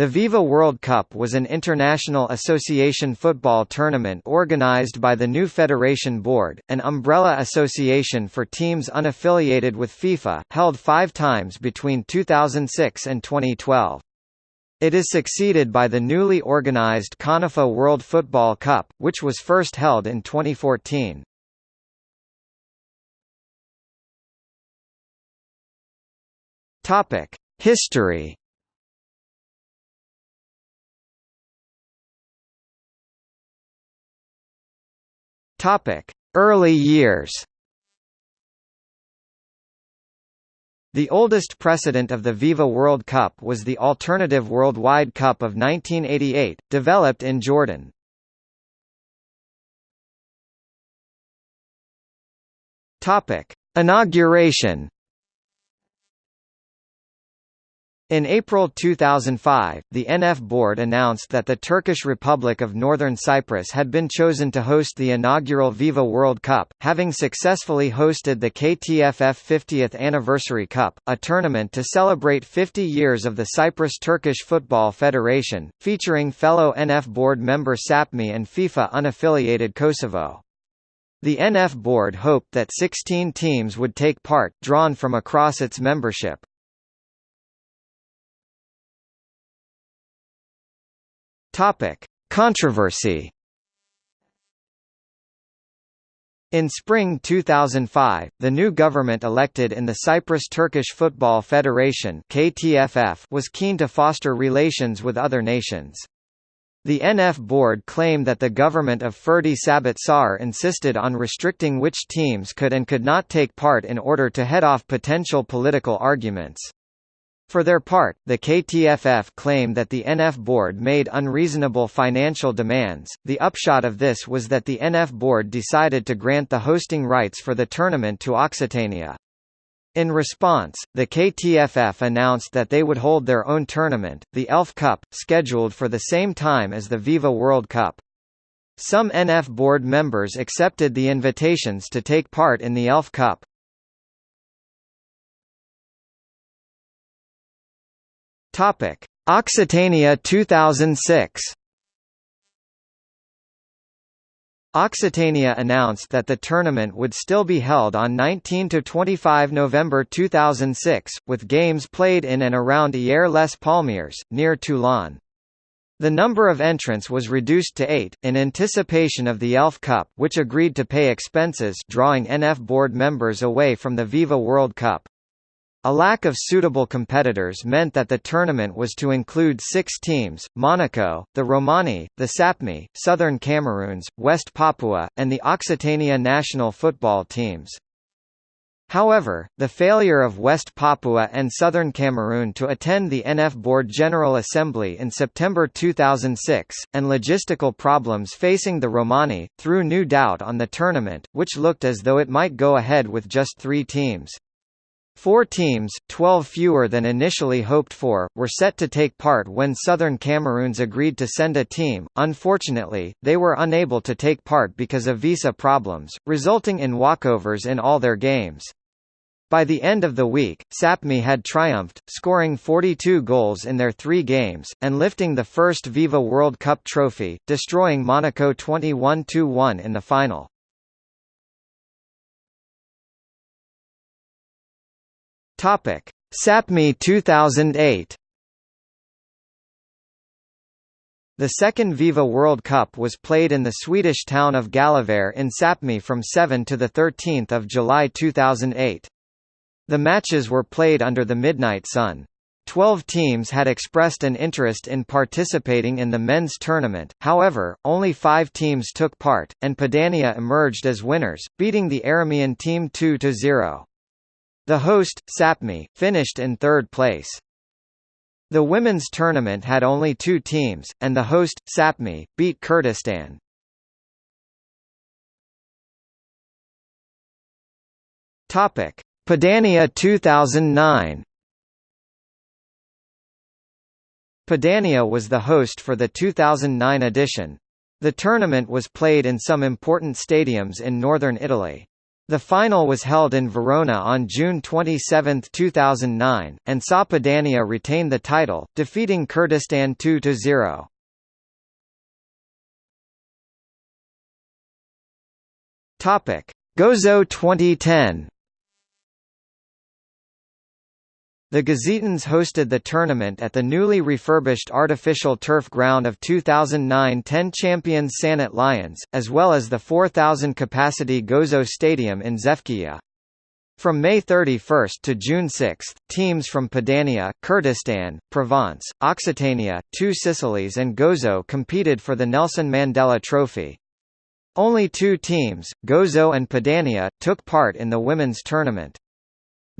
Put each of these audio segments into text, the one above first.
The Viva World Cup was an international association football tournament organized by the new Federation Board, an umbrella association for teams unaffiliated with FIFA, held five times between 2006 and 2012. It is succeeded by the newly organized CONIFA World Football Cup, which was first held in 2014. History Topic: Early years. The oldest precedent of the Viva World Cup was the Alternative Worldwide Cup of 1988, developed in Jordan. Topic: Inauguration. In April 2005, the NF board announced that the Turkish Republic of Northern Cyprus had been chosen to host the inaugural Viva World Cup, having successfully hosted the KTFF 50th Anniversary Cup, a tournament to celebrate 50 years of the Cyprus Turkish Football Federation, featuring fellow NF board member SAPMI and FIFA unaffiliated Kosovo. The NF board hoped that 16 teams would take part, drawn from across its membership. Topic: Controversy. In spring 2005, the new government elected in the Cyprus Turkish Football Federation (KTFF) was keen to foster relations with other nations. The NF board claimed that the government of Ferdi Sabit Soyer insisted on restricting which teams could and could not take part in order to head off potential political arguments. For their part, the KTFF claim that the NF board made unreasonable financial demands. The upshot of this was that the NF board decided to grant the hosting rights for the tournament to Occitania. In response, the KTFF announced that they would hold their own tournament, the ELF Cup, scheduled for the same time as the Viva World Cup. Some NF board members accepted the invitations to take part in the ELF Cup. Topic: Occitania 2006. Occitania announced that the tournament would still be held on 19–25 November 2006, with games played in and around Hyères les Palmiers, near Toulon. The number of entrants was reduced to eight, in anticipation of the ELF Cup which agreed to pay expenses drawing NF board members away from the Viva World Cup. A lack of suitable competitors meant that the tournament was to include six teams, Monaco, the Romani, the Sapmi, Southern Cameroons, West Papua, and the Occitania national football teams. However, the failure of West Papua and Southern Cameroon to attend the NF Board General Assembly in September 2006, and logistical problems facing the Romani, threw new doubt on the tournament, which looked as though it might go ahead with just three teams. Four teams, 12 fewer than initially hoped for, were set to take part when Southern Cameroons agreed to send a team. Unfortunately, they were unable to take part because of visa problems, resulting in walkovers in all their games. By the end of the week, Sapmi had triumphed, scoring 42 goals in their three games, and lifting the first Viva World Cup trophy, destroying Monaco 21–1 in the final. Topic: Sapmi 2008. The second Viva World Cup was played in the Swedish town of Gällivare in Sapmi from 7 to 13 July 2008. The matches were played under the midnight sun. Twelve teams had expressed an interest in participating in the men's tournament, however, only five teams took part, and Padania emerged as winners, beating the Aramean team 2–0. The host, Sapmi, finished in third place. The women's tournament had only two teams, and the host, Sapmi, beat Kurdistan. Topic: Padania 2009. Padania was the host for the 2009 edition. The tournament was played in some important stadiums in northern Italy. The final was held in Verona on June 27, 2009, and saw Padania retain the title, defeating Kurdistan 2–0. Gozo 2010 The Gozitans hosted the tournament at the newly refurbished artificial turf ground of 2009 10 champions Sannat Lions, as well as the 4,000-capacity Gozo Stadium in Xewkija. From May 31 to June 6, teams from Padania, Kurdistan, Provence, Occitania, Two Sicilies and Gozo competed for the Nelson Mandela Trophy. Only two teams, Gozo and Padania, took part in the women's tournament.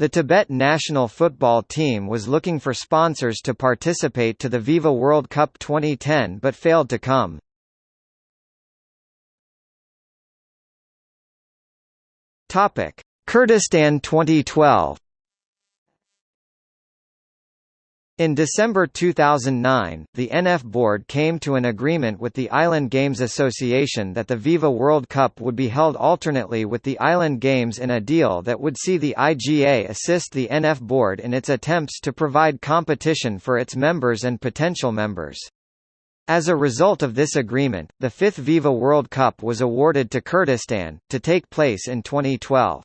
The Tibet national football team was looking for sponsors to participate to the Viva World Cup 2010 but failed to come. Topic: Kurdistan 2012 In December 2009, the NF board came to an agreement with the Island Games Association that the Viva World Cup would be held alternately with the Island Games in a deal that would see the IGA assist the NF board in its attempts to provide competition for its members and potential members. As a result of this agreement, the fifth Viva World Cup was awarded to Kurdistan, to take place in 2012.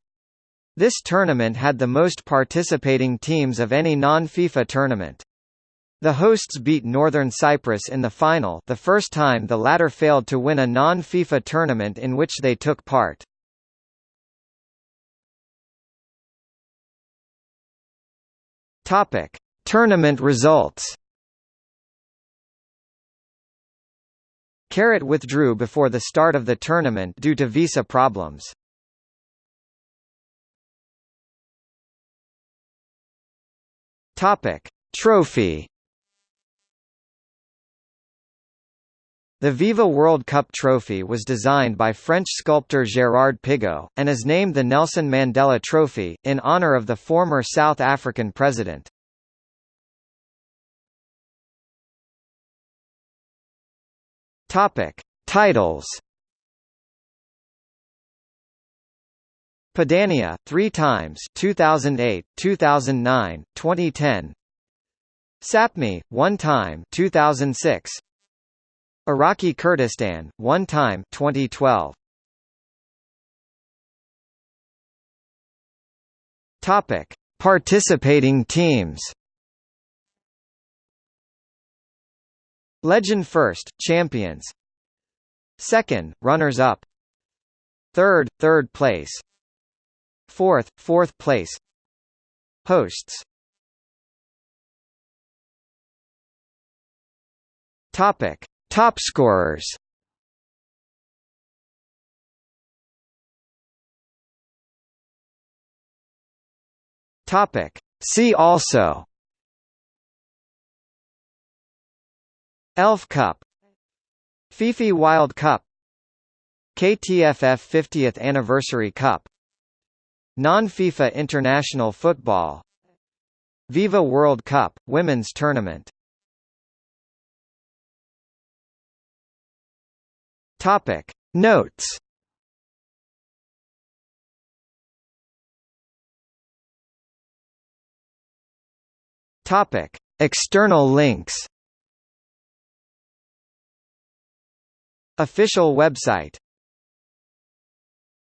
This tournament had the most participating teams of any non-FIFA tournament. The hosts beat Northern Cyprus in the final the first time the latter failed to win a non-FIFA tournament in which they took part. Tournament results. Carrot withdrew before the start of the tournament due to visa problems. Topic: Trophy. The Viva World Cup trophy was designed by French sculptor Gérard Pigot, and is named the Nelson Mandela Trophy, in honor of the former South African president. Titles. Padania, three times 2008, 2009, 2010 Sapmi, one time 2006 Iraqi Kurdistan, one time 2012 Topic: Participating teams. Legend first, champions. Second, runners-up. Third, third place. Fourth, fourth place. Hosts Topic: Top scorers. Topic: See also. Elf Cup. Fifi Wild Cup. KTFF 50th Anniversary Cup Non-FIFA International Football Viva World Cup, Women's Tournament. Topic. Notes. Topic. External links. Official website